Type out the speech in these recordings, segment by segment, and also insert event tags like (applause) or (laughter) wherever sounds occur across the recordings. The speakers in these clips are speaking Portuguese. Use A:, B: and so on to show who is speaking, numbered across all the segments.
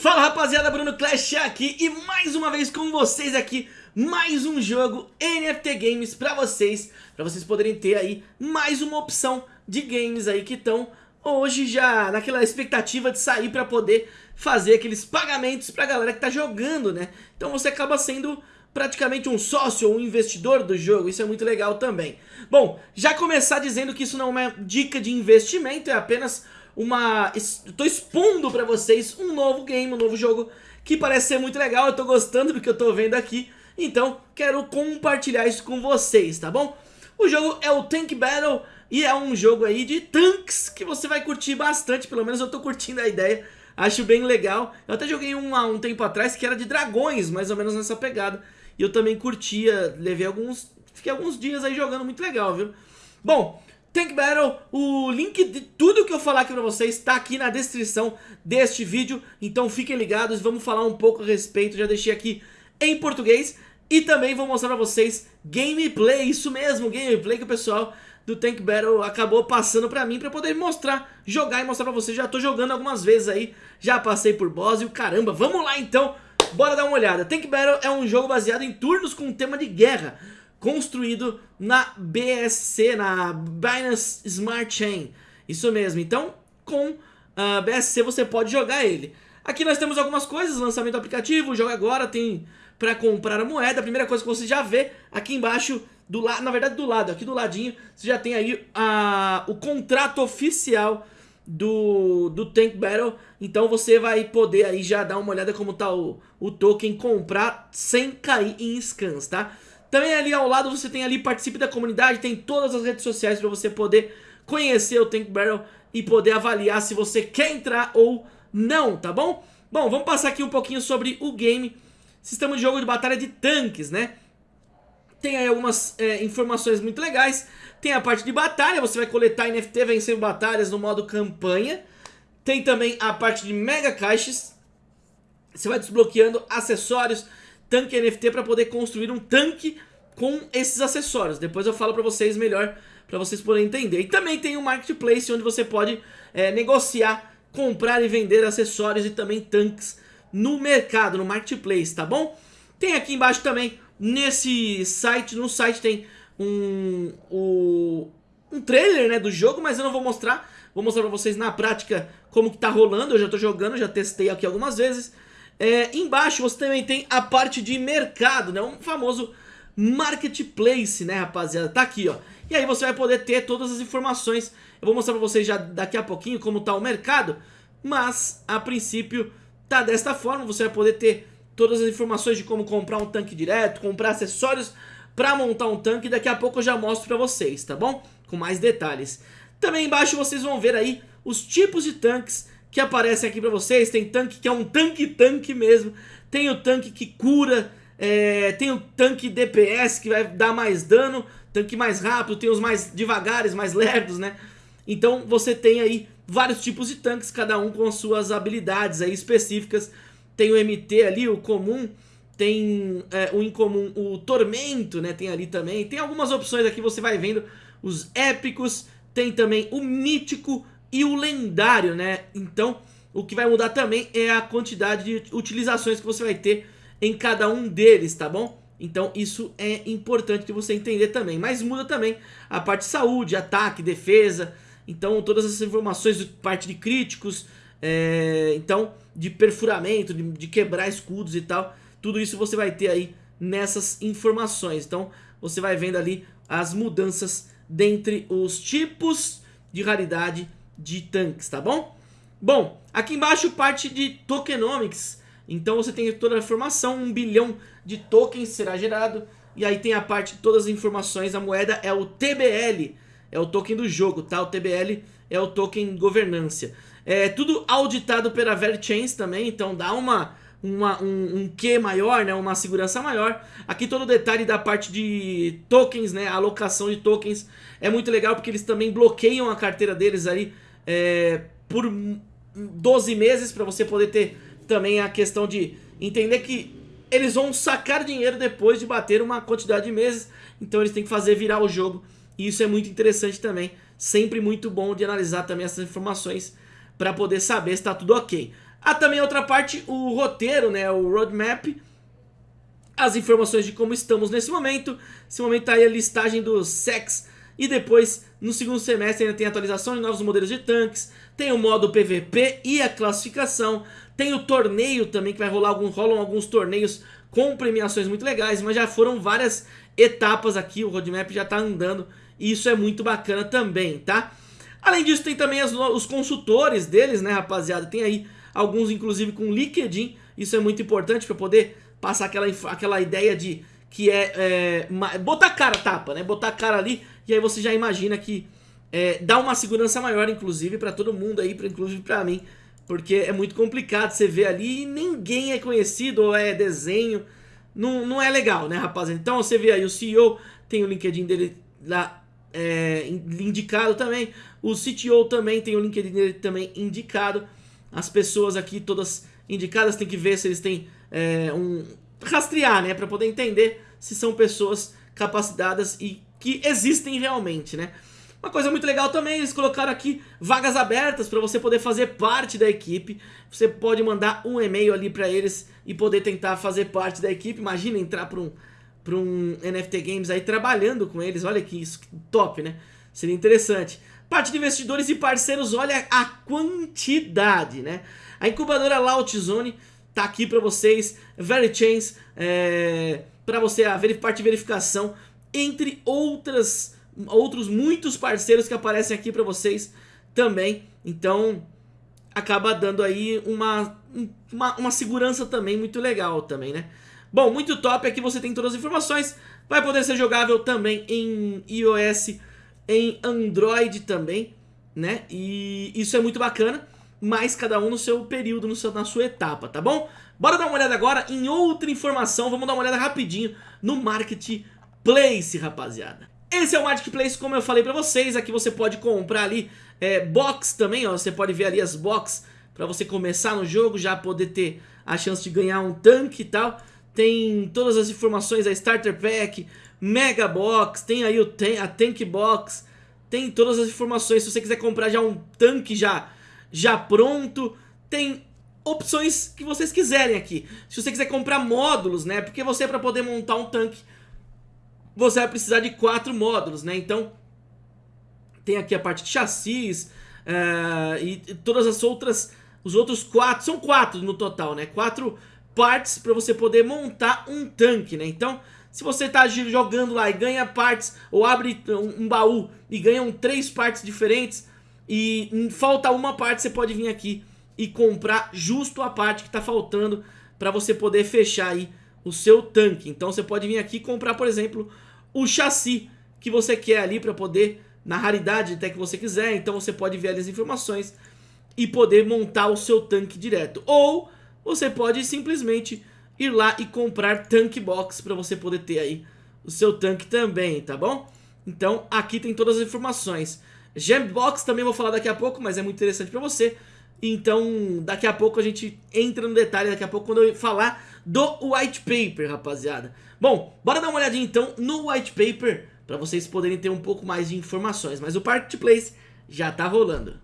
A: Fala rapaziada, Bruno Clash aqui e mais uma vez com vocês aqui mais um jogo NFT Games pra vocês, pra vocês poderem ter aí mais uma opção de games aí que estão hoje já naquela expectativa de sair pra poder fazer aqueles pagamentos pra galera que tá jogando, né? Então você acaba sendo praticamente um sócio um investidor do jogo, isso é muito legal também. Bom, já começar dizendo que isso não é uma dica de investimento, é apenas uma... Estou expondo pra vocês um novo game, um novo jogo que parece ser muito legal, eu tô gostando do que eu tô vendo aqui, então quero compartilhar isso com vocês, tá bom? O jogo é o Tank Battle e é um jogo aí de tanques que você vai curtir bastante, pelo menos eu tô curtindo a ideia, acho bem legal. Eu até joguei um há um tempo atrás que era de dragões, mais ou menos nessa pegada, e eu também curtia, levei alguns, fiquei alguns dias aí jogando muito legal, viu? Bom, Tank Battle, o link de tudo que eu falar aqui pra vocês está aqui na descrição deste vídeo, então fiquem ligados, vamos falar um pouco a respeito, já deixei aqui em português, e também vou mostrar pra vocês gameplay, isso mesmo, gameplay que o pessoal do Tank Battle acabou passando pra mim pra poder mostrar, jogar e mostrar pra vocês, já tô jogando algumas vezes aí, já passei por boss e o caramba, vamos lá então, bora dar uma olhada, Tank Battle é um jogo baseado em turnos com tema de guerra, construído na BSC, na Binance Smart Chain. Isso mesmo, então com a uh, BSC você pode jogar ele. Aqui nós temos algumas coisas, lançamento do aplicativo, joga agora, tem para comprar a moeda. A primeira coisa que você já vê aqui embaixo, do lado, na verdade do lado, aqui do ladinho, você já tem aí a, o contrato oficial do, do Tank Battle. Então você vai poder aí já dar uma olhada como tá o, o token, comprar sem cair em scans, tá? Também ali ao lado você tem ali participe da comunidade, tem todas as redes sociais para você poder conhecer o Tank Barrel e poder avaliar se você quer entrar ou não, tá bom? Bom, vamos passar aqui um pouquinho sobre o game, sistema de jogo de batalha de tanques, né? Tem aí algumas é, informações muito legais, tem a parte de batalha, você vai coletar NFT vencendo batalhas no modo campanha, tem também a parte de mega caixas, você vai desbloqueando acessórios, tanque NFT para poder construir um tanque com esses acessórios. Depois eu falo para vocês melhor, para vocês poderem entender. E também tem um marketplace onde você pode é, negociar, comprar e vender acessórios e também tanques no mercado, no marketplace, tá bom? Tem aqui embaixo também, nesse site, no site tem um, um, um trailer né, do jogo, mas eu não vou mostrar. Vou mostrar pra vocês na prática como que tá rolando, eu já tô jogando, já testei aqui algumas vezes. É, embaixo você também tem a parte de mercado, né? Um famoso marketplace, né, rapaziada? Tá aqui, ó. E aí você vai poder ter todas as informações. Eu vou mostrar pra vocês já daqui a pouquinho como tá o mercado. Mas, a princípio, tá desta forma. Você vai poder ter todas as informações de como comprar um tanque direto, comprar acessórios pra montar um tanque. Daqui a pouco eu já mostro pra vocês, tá bom? Com mais detalhes. Também embaixo vocês vão ver aí os tipos de tanques que aparecem aqui pra vocês. Tem tanque que é um tanque-tanque mesmo. Tem o tanque que cura. É, tem o tanque DPS que vai dar mais dano. Tanque mais rápido. Tem os mais devagares, mais lerdos, né? Então você tem aí vários tipos de tanques. Cada um com as suas habilidades aí específicas. Tem o MT ali, o comum. Tem é, o incomum, o tormento, né? Tem ali também. Tem algumas opções aqui, você vai vendo. Os épicos. Tem também o mítico e o lendário, né? Então, o que vai mudar também é a quantidade de utilizações que você vai ter em cada um deles, tá bom? Então isso é importante de você entender também. Mas muda também a parte de saúde, ataque, defesa. Então todas essas informações de parte de críticos, é, então de perfuramento, de, de quebrar escudos e tal. Tudo isso você vai ter aí nessas informações. Então você vai vendo ali as mudanças dentre os tipos de raridade de tanques, tá bom? Bom, aqui embaixo parte de tokenomics, então você tem toda a informação, um bilhão de tokens será gerado, e aí tem a parte de todas as informações, a moeda é o TBL, é o token do jogo, tá? O TBL é o token governância. É tudo auditado pela Verchains também, então dá uma, uma, um, um Q maior, né? uma segurança maior. Aqui todo o detalhe da parte de tokens, né? alocação de tokens é muito legal porque eles também bloqueiam a carteira deles ali é, por 12 meses para você poder ter também a questão de entender que eles vão sacar dinheiro depois de bater uma quantidade de meses, então eles têm que fazer virar o jogo e isso é muito interessante também, sempre muito bom de analisar também essas informações para poder saber se está tudo ok. Há também outra parte, o roteiro, né, o roadmap, as informações de como estamos nesse momento. Nesse momento tá aí a listagem dos sex e depois no segundo semestre ainda tem atualização de novos modelos de tanques, tem o modo PVP e a classificação, tem o torneio também que vai rolar, algum, rolam alguns torneios com premiações muito legais, mas já foram várias etapas aqui, o roadmap já tá andando e isso é muito bacana também, tá? Além disso tem também as, os consultores deles, né rapaziada, tem aí alguns inclusive com LinkedIn, isso é muito importante para poder passar aquela, aquela ideia de que é, é, botar cara tapa, né? Botar cara ali e aí você já imagina que é, dá uma segurança maior, inclusive, para todo mundo aí, pra, inclusive para mim, porque é muito complicado você ver ali e ninguém é conhecido ou é desenho, não, não é legal, né, rapaziada? Então você vê aí o CEO, tem o LinkedIn dele lá é, indicado também, o CTO também tem o LinkedIn dele também indicado, as pessoas aqui todas indicadas, tem que ver se eles têm é, um rastrear, né, para poder entender se são pessoas capacitadas e que existem realmente, né? Uma coisa muito legal também, eles colocaram aqui vagas abertas para você poder fazer parte da equipe. Você pode mandar um e-mail ali para eles e poder tentar fazer parte da equipe. Imagina entrar para um, um NFT Games aí trabalhando com eles. Olha que isso, top, né? Seria interessante. Parte de investidores e parceiros, olha a quantidade, né? A incubadora Lautzone tá aqui para vocês, Verichains, é, para você a parte de verificação, entre outras, outros muitos parceiros que aparecem aqui para vocês também. Então acaba dando aí uma, uma, uma segurança também muito legal também, né? Bom, muito top, aqui você tem todas as informações, vai poder ser jogável também em iOS, em Android também, né? E isso é muito bacana mas cada um no seu período, no seu, na sua etapa, tá bom? Bora dar uma olhada agora em outra informação, vamos dar uma olhada rapidinho no Marketplace, rapaziada. Esse é o Marketplace, como eu falei pra vocês, aqui você pode comprar ali é, box também, ó, você pode ver ali as box pra você começar no jogo, já poder ter a chance de ganhar um tanque e tal. Tem todas as informações, a Starter Pack, Mega Box, tem aí o a Tank Box, tem todas as informações, se você quiser comprar já um tanque já já pronto. Tem opções que vocês quiserem aqui. Se você quiser comprar módulos, né? Porque você para poder montar um tanque, você vai precisar de quatro módulos, né? Então, tem aqui a parte de chassis uh, e, todas as outras, os outros quatro, são quatro no total, né? Quatro partes para você poder montar um tanque, né? Então, se você está jogando lá e ganha partes, ou abre um, um baú e ganham três partes diferentes, e falta uma parte, você pode vir aqui e comprar justo a parte que está faltando para você poder fechar aí o seu tanque. Então você pode vir aqui comprar, por exemplo, o chassi que você quer ali para poder, na raridade até que você quiser. Então você pode ver ali as informações e poder montar o seu tanque direto. Ou você pode simplesmente ir lá e comprar tank box para você poder ter aí o seu tanque também, tá bom? Então aqui tem todas as informações. Gembox também vou falar daqui a pouco, mas é muito interessante pra você. Então, daqui a pouco a gente entra no detalhe, daqui a pouco quando eu falar do white paper, rapaziada. Bom, bora dar uma olhadinha então no white paper, pra vocês poderem ter um pouco mais de informações. Mas o Marketplace já tá rolando.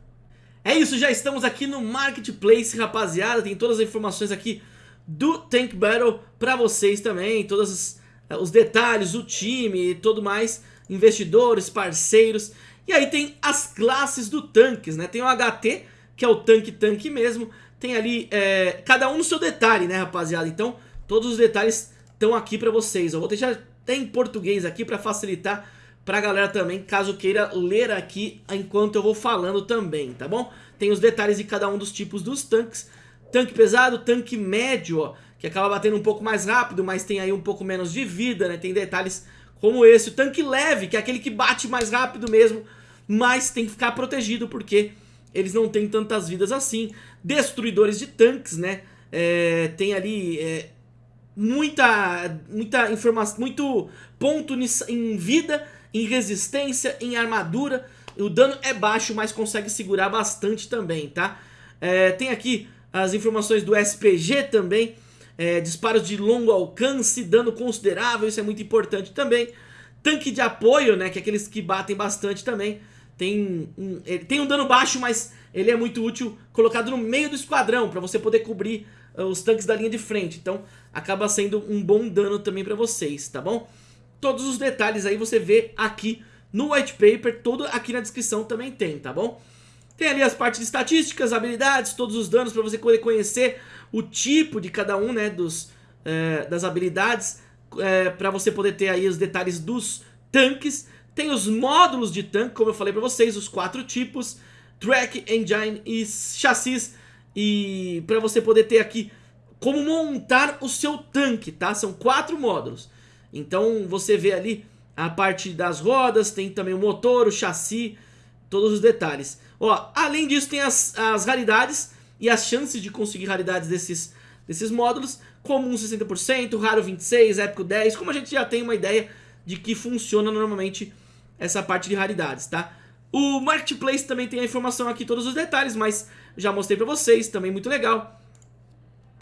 A: É isso, já estamos aqui no Marketplace, rapaziada. Tem todas as informações aqui do Tank Battle pra vocês também. Todos os, os detalhes, o time e tudo mais. Investidores, parceiros. E aí tem as classes do tanques, né? Tem o HT, que é o tanque-tanque mesmo. Tem ali, é, cada um no seu detalhe, né, rapaziada? Então, todos os detalhes estão aqui pra vocês. Eu vou deixar até em português aqui pra facilitar pra galera também, caso queira ler aqui enquanto eu vou falando também, tá bom? Tem os detalhes de cada um dos tipos dos tanques. Tanque pesado, tanque médio, ó, que acaba batendo um pouco mais rápido, mas tem aí um pouco menos de vida, né? Tem detalhes como esse. O tanque leve, que é aquele que bate mais rápido mesmo, mas tem que ficar protegido porque eles não têm tantas vidas assim. Destruidores de tanques, né? É, tem ali é, muita, muita informação, muito ponto em vida, em resistência, em armadura. O dano é baixo, mas consegue segurar bastante também, tá? É, tem aqui as informações do SPG também, é, disparos de longo alcance, dano considerável, isso é muito importante também. Tanque de apoio, né, que é aqueles que batem bastante também. Tem um, ele tem um dano baixo, mas ele é muito útil colocado no meio do esquadrão, para você poder cobrir uh, os tanques da linha de frente. Então acaba sendo um bom dano também para vocês, tá bom? Todos os detalhes aí você vê aqui no white paper, todo aqui na descrição também tem, tá bom? Tem ali as partes de estatísticas, habilidades, todos os danos para você poder conhecer o tipo de cada um, né, dos, é, das habilidades, é, para você poder ter aí os detalhes dos tanques. Tem os módulos de tanque, como eu falei para vocês, os quatro tipos, track, engine e chassis, e para você poder ter aqui como montar o seu tanque, tá? São quatro módulos. Então você vê ali a parte das rodas, tem também o motor, o chassi, todos os detalhes. Ó, além disso tem as, as raridades e as chances de conseguir raridades desses, desses módulos, comum 60%, raro 26%, épico 10%, como a gente já tem uma ideia de que funciona normalmente essa parte de raridades, tá? O Marketplace também tem a informação aqui, todos os detalhes, mas já mostrei pra vocês, também muito legal.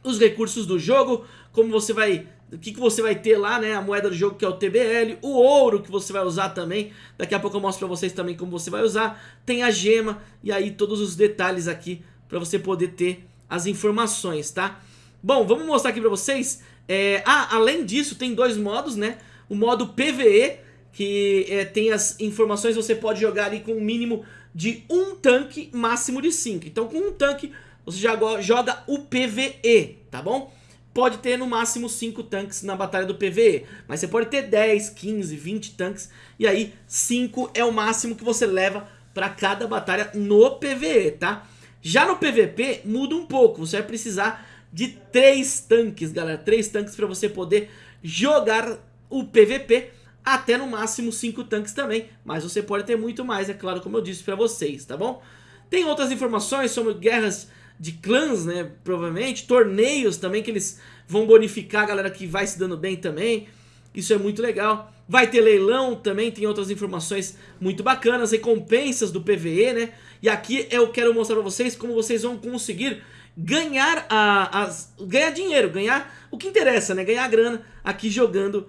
A: Os recursos do jogo, como você vai o que, que você vai ter lá, né? A moeda do jogo que é o TBL, o ouro que você vai usar também. Daqui a pouco eu mostro pra vocês também como você vai usar. Tem a gema e aí todos os detalhes aqui pra você poder ter as informações, tá? Bom, vamos mostrar aqui pra vocês. É, ah, além disso, tem dois modos, né? O modo PVE, que é, tem as informações, você pode jogar ali com um mínimo de um tanque, máximo de cinco. Então com um tanque, você já joga o PVE, tá bom? pode ter no máximo 5 tanques na batalha do PvE, mas você pode ter 10, 15, 20 tanques, e aí 5 é o máximo que você leva para cada batalha no PvE, tá? Já no PvP muda um pouco, você vai precisar de 3 tanques, galera, 3 tanques para você poder jogar o PvP, até no máximo 5 tanques também, mas você pode ter muito mais, é claro, como eu disse para vocês, tá bom? Tem outras informações sobre guerras de clãs, né, provavelmente, torneios também que eles vão bonificar a galera que vai se dando bem também, isso é muito legal. Vai ter leilão também, tem outras informações muito bacanas, recompensas do PVE, né, e aqui eu quero mostrar pra vocês como vocês vão conseguir ganhar, a, as, ganhar dinheiro, ganhar o que interessa, né, ganhar grana aqui jogando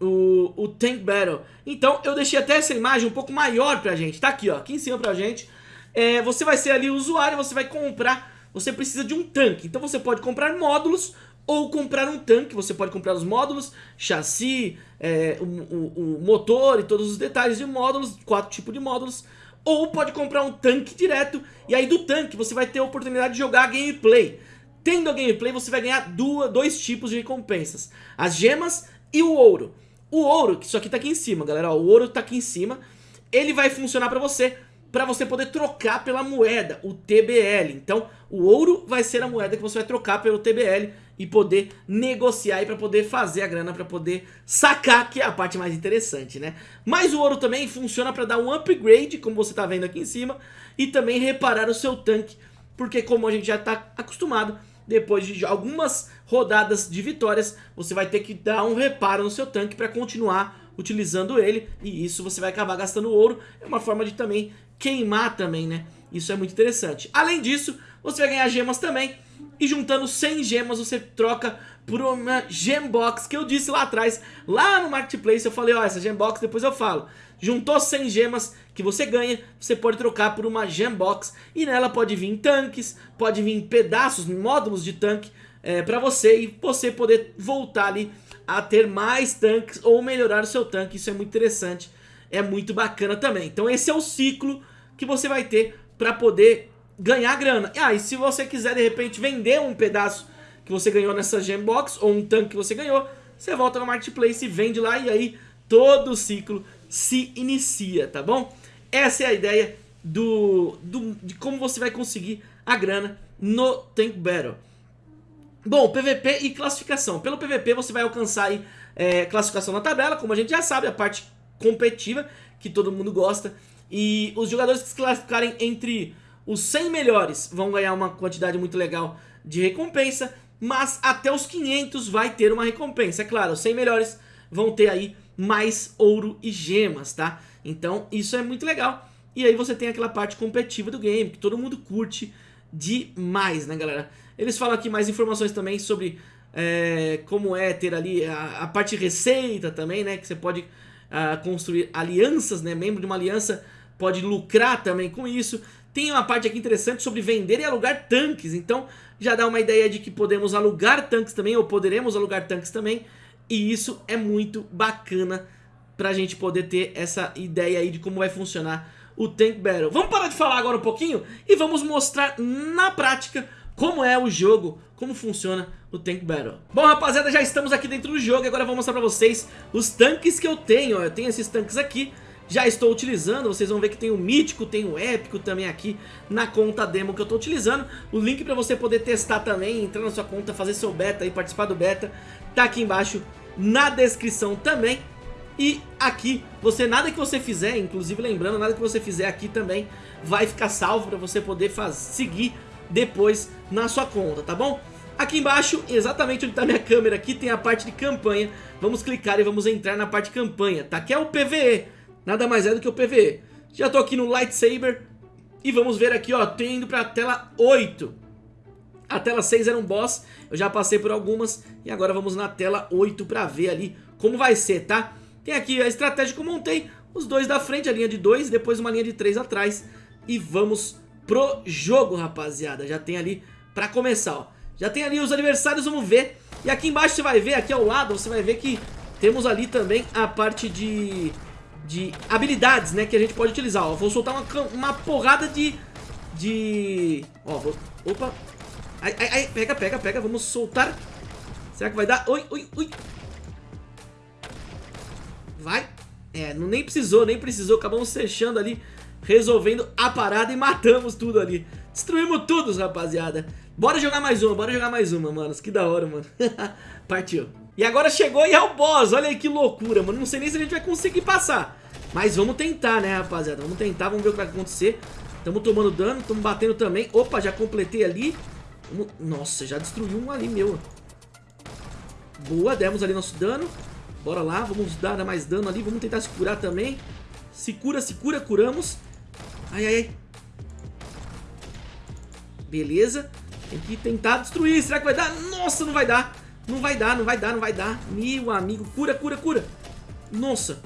A: o, o Tank Battle. Então eu deixei até essa imagem um pouco maior pra gente, tá aqui ó, aqui em cima pra gente. É, você vai ser ali o usuário, você vai comprar você precisa de um tanque. Então você pode comprar módulos ou comprar um tanque. Você pode comprar os módulos, chassi, é, o, o, o, motor e todos os detalhes de módulos, quatro tipos de módulos. Ou pode comprar um tanque direto e aí do tanque você vai ter a oportunidade de jogar gameplay. Tendo a gameplay você vai ganhar duas, dois tipos de recompensas. As gemas e o ouro. O ouro, que isso aqui tá aqui em cima, galera, ó, o ouro tá aqui em cima. Ele vai funcionar pra você para você poder trocar pela moeda, o TBL. Então, o ouro vai ser a moeda que você vai trocar pelo TBL e poder negociar e para poder fazer a grana, para poder sacar, que é a parte mais interessante, né? Mas o ouro também funciona para dar um upgrade, como você tá vendo aqui em cima, e também reparar o seu tanque, porque como a gente já tá acostumado, depois de algumas rodadas de vitórias, você vai ter que dar um reparo no seu tanque para continuar utilizando ele, e isso você vai acabar gastando ouro, é uma forma de também queimar também, né? Isso é muito interessante. Além disso, você vai ganhar gemas também. E juntando 100 gemas você troca por uma gembox que eu disse lá atrás, lá no Marketplace eu falei, ó, essa gembox depois eu falo. Juntou 100 gemas que você ganha, você pode trocar por uma gembox e nela pode vir tanques, pode vir pedaços, módulos de tanque é, pra você e você poder voltar ali a ter mais tanques ou melhorar o seu tanque, isso é muito interessante é muito bacana também. Então esse é o ciclo que você vai ter para poder ganhar grana. Ah, e se você quiser de repente vender um pedaço que você ganhou nessa Gembox ou um tanque que você ganhou, você volta no Marketplace e vende lá e aí todo o ciclo se inicia, tá bom? Essa é a ideia do, do, de como você vai conseguir a grana no Tank Battle. Bom, PVP e classificação. Pelo PVP você vai alcançar aí, é, classificação na tabela, como a gente já sabe, a parte competitiva, que todo mundo gosta. E os jogadores que se classificarem entre os 100 melhores vão ganhar uma quantidade muito legal de recompensa, mas até os 500 vai ter uma recompensa. É claro, os 100 melhores vão ter aí mais ouro e gemas, tá? Então isso é muito legal. E aí você tem aquela parte competitiva do game, que todo mundo curte demais, né galera? Eles falam aqui mais informações também sobre é, como é ter ali a, a parte receita também, né? Que você pode construir alianças, né, membro de uma aliança pode lucrar também com isso. Tem uma parte aqui interessante sobre vender e alugar tanques, então já dá uma ideia de que podemos alugar tanques também, ou poderemos alugar tanques também, e isso é muito bacana pra gente poder ter essa ideia aí de como vai funcionar o Tank Battle. Vamos parar de falar agora um pouquinho e vamos mostrar na prática como é o jogo, como funciona o Tank Battle. Bom, rapaziada, já estamos aqui dentro do jogo e agora eu vou mostrar pra vocês os tanques que eu tenho. Eu tenho esses tanques aqui, já estou utilizando, vocês vão ver que tem o mítico, tem o épico também aqui na conta demo que eu estou utilizando. O link para você poder testar também, entrar na sua conta, fazer seu beta e participar do beta, tá aqui embaixo na descrição também. E aqui, você nada que você fizer, inclusive lembrando, nada que você fizer aqui também vai ficar salvo para você poder faz, seguir depois na sua conta, tá bom? Aqui embaixo, exatamente onde está minha câmera aqui, tem a parte de campanha. Vamos clicar e vamos entrar na parte de campanha, tá? Que é o PVE, nada mais é do que o PVE. Já tô aqui no Lightsaber e vamos ver aqui, ó, tô indo pra tela 8. A tela 6 era um boss, eu já passei por algumas e agora vamos na tela 8 pra ver ali como vai ser, tá? Tem aqui a estratégia que eu montei, os dois da frente, a linha de dois, depois uma linha de três atrás. E vamos pro jogo, rapaziada. Já tem ali pra começar, ó. Já tem ali os adversários, vamos ver. E aqui embaixo você vai ver, aqui ao lado, você vai ver que temos ali também a parte de, de habilidades, né, que a gente pode utilizar. Ó, vou soltar uma, uma porrada de... de... Ó, vou... Opa. Ai, ai, ai, pega, pega, pega, vamos soltar. Será que vai dar? Oi, oi, oi. Vai. É, não, nem precisou, nem precisou. Acabamos fechando ali, resolvendo a parada e matamos tudo ali. Destruímos tudo, rapaziada. Bora jogar mais uma, bora jogar mais uma, manos. Que da hora, mano. (laughs) Partiu. E agora chegou e é o boss. Olha aí que loucura, mano. Não sei nem se a gente vai conseguir passar. Mas vamos tentar, né, rapaziada? Vamos tentar, vamos ver o que vai acontecer. Tamo tomando dano, tamo batendo também. Opa, já completei ali. Nossa, já destruiu um ali, meu. Boa, demos ali nosso dano. Bora lá, vamos dar mais dano ali. Vamos tentar se curar também. Se cura, se cura, curamos. Ai, ai, ai. Beleza. Tem que tentar destruir. Será que vai dar? Nossa, não vai dar. Não vai dar, não vai dar, não vai dar. Meu amigo. Cura, cura, cura. Nossa.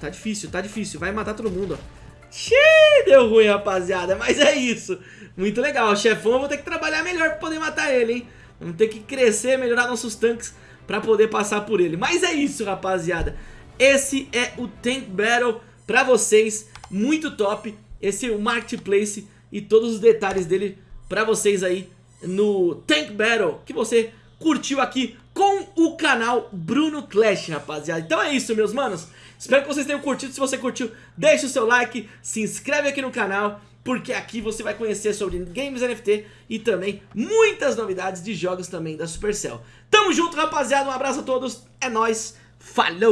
A: Tá difícil, tá difícil. Vai matar todo mundo, ó. Xiii, deu ruim, rapaziada. Mas é isso. Muito legal. O chefão eu vou ter que trabalhar melhor pra poder matar ele, hein. Vamos ter que crescer, melhorar nossos tanques pra poder passar por ele. Mas é isso, rapaziada. Esse é o Tank Battle pra vocês. Muito top. Esse é o Marketplace e todos os detalhes dele pra vocês aí no Tank Battle que você curtiu aqui com o canal Bruno Clash, rapaziada. Então é isso, meus manos. Espero que vocês tenham curtido. Se você curtiu, deixa o seu like, se inscreve aqui no canal, porque aqui você vai conhecer sobre games NFT e também muitas novidades de jogos também da Supercell. Tamo junto, rapaziada. Um abraço a todos. É nóis. Falou!